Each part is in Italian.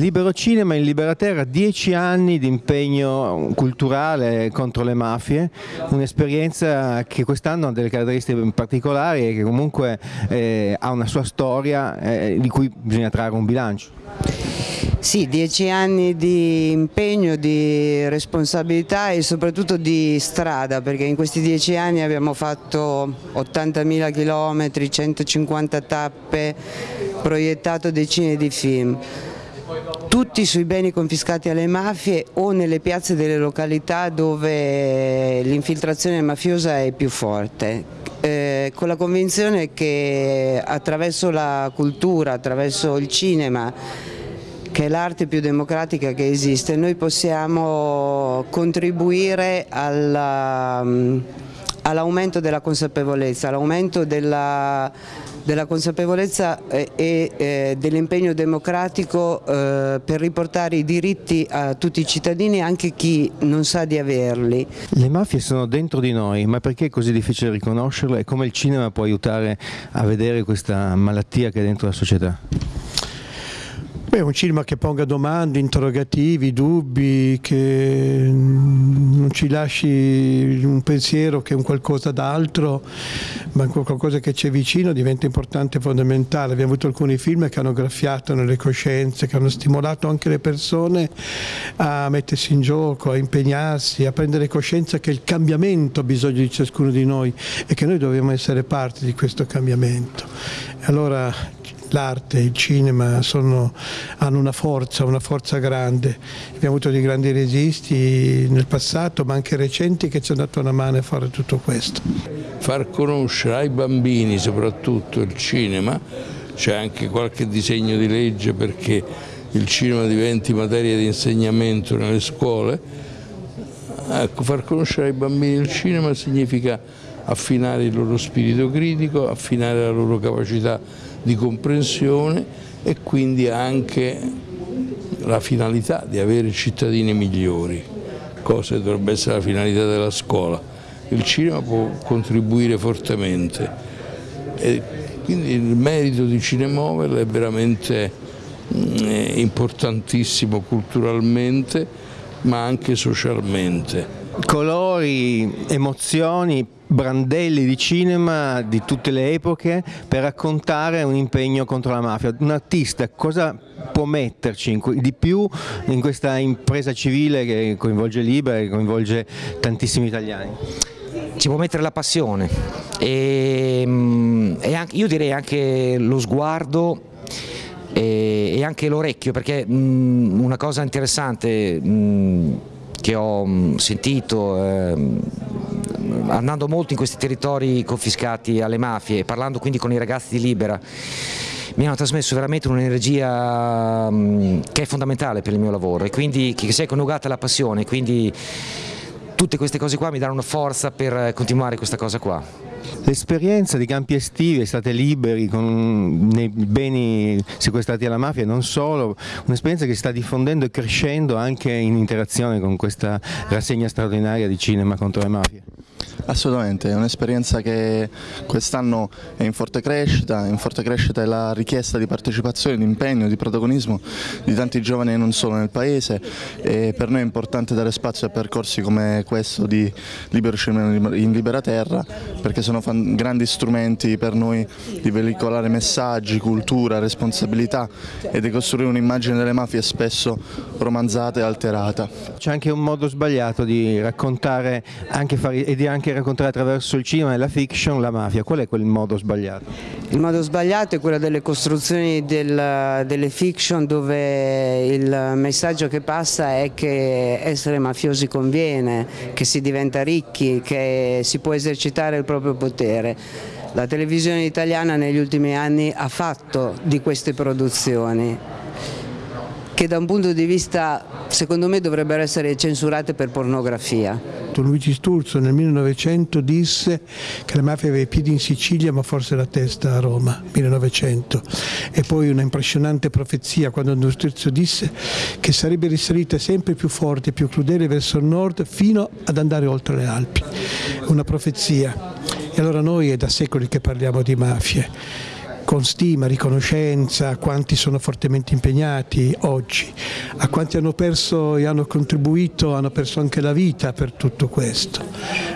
Libero Cinema in Libera Terra, dieci anni di impegno culturale contro le mafie, un'esperienza che quest'anno ha delle caratteristiche particolari e che comunque eh, ha una sua storia eh, di cui bisogna trarre un bilancio. Sì, dieci anni di impegno, di responsabilità e soprattutto di strada, perché in questi dieci anni abbiamo fatto 80.000 km, 150 tappe, proiettato decine di film tutti sui beni confiscati alle mafie o nelle piazze delle località dove l'infiltrazione mafiosa è più forte, eh, con la convinzione che attraverso la cultura, attraverso il cinema, che è l'arte più democratica che esiste, noi possiamo contribuire all'aumento della consapevolezza, all'aumento della della consapevolezza e eh, dell'impegno democratico eh, per riportare i diritti a tutti i cittadini, anche chi non sa di averli. Le mafie sono dentro di noi, ma perché è così difficile riconoscerle e come il cinema può aiutare a vedere questa malattia che è dentro la società? Beh, un cinema che ponga domande, interrogativi, dubbi, che ci lasci un pensiero che è un qualcosa d'altro, ma qualcosa che c'è vicino diventa importante e fondamentale. Abbiamo avuto alcuni film che hanno graffiato nelle coscienze, che hanno stimolato anche le persone a mettersi in gioco, a impegnarsi, a prendere coscienza che il cambiamento ha bisogno di ciascuno di noi e che noi dobbiamo essere parte di questo cambiamento. Allora l'arte, il cinema sono, hanno una forza, una forza grande. Abbiamo avuto dei grandi registi nel passato ma anche recenti che ci hanno dato una mano a fare tutto questo. Far conoscere ai bambini soprattutto il cinema, c'è anche qualche disegno di legge perché il cinema diventi materia di insegnamento nelle scuole, ecco, far conoscere ai bambini il cinema significa affinare il loro spirito critico, affinare la loro capacità di comprensione e quindi anche la finalità di avere cittadini migliori, cosa che dovrebbe essere la finalità della scuola. Il cinema può contribuire fortemente e quindi il merito di Cinemovel è veramente mm, importantissimo culturalmente ma anche socialmente. Colori, emozioni, brandelli di cinema di tutte le epoche per raccontare un impegno contro la mafia. Un artista cosa può metterci di più in questa impresa civile che coinvolge Libera e coinvolge tantissimi italiani? Ci può mettere la passione e, mm, e anche, io direi anche lo sguardo e, anche l'orecchio perché mh, una cosa interessante mh, che ho sentito eh, andando molto in questi territori confiscati alle mafie parlando quindi con i ragazzi di Libera mi hanno trasmesso veramente un'energia che è fondamentale per il mio lavoro e quindi che si è coniugata alla passione, quindi tutte queste cose qua mi danno forza per continuare questa cosa qua. L'esperienza di campi estivi, state liberi con nei beni sequestrati alla mafia, non solo, un'esperienza che sta diffondendo e crescendo anche in interazione con questa rassegna straordinaria di cinema contro le mafie. Assolutamente, è un'esperienza che quest'anno è in forte crescita, in forte crescita è la richiesta di partecipazione, di impegno, di protagonismo di tanti giovani non solo nel Paese. E per noi è importante dare spazio a percorsi come questo di Libero Cinema in Libera Terra perché sono grandi strumenti per noi di veicolare messaggi, cultura, responsabilità e di costruire un'immagine delle mafie spesso romanzata e alterata. C'è anche un modo sbagliato di raccontare anche fare, e di anche raccontare attraverso il cinema e la fiction la mafia, qual è quel modo sbagliato? Il modo sbagliato è quello delle costruzioni del, delle fiction dove il messaggio che passa è che essere mafiosi conviene, che si diventa ricchi, che si può esercitare il proprio potere. La televisione italiana negli ultimi anni ha fatto di queste produzioni che da un punto di vista secondo me dovrebbero essere censurate per pornografia. Luigi Sturzo nel 1900 disse che la mafia aveva i piedi in Sicilia ma forse la testa a Roma, 1900. E poi una impressionante profezia quando Sturzo disse che sarebbe risalita sempre più forte e più crudele verso il nord fino ad andare oltre le Alpi. Una profezia. E allora noi è da secoli che parliamo di mafie con stima, riconoscenza a quanti sono fortemente impegnati oggi, a quanti hanno perso e hanno contribuito, hanno perso anche la vita per tutto questo,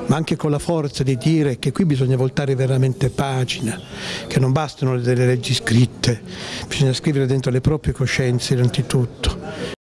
ma anche con la forza di dire che qui bisogna voltare veramente pagina, che non bastano delle leggi scritte, bisogna scrivere dentro le proprie coscienze innanzitutto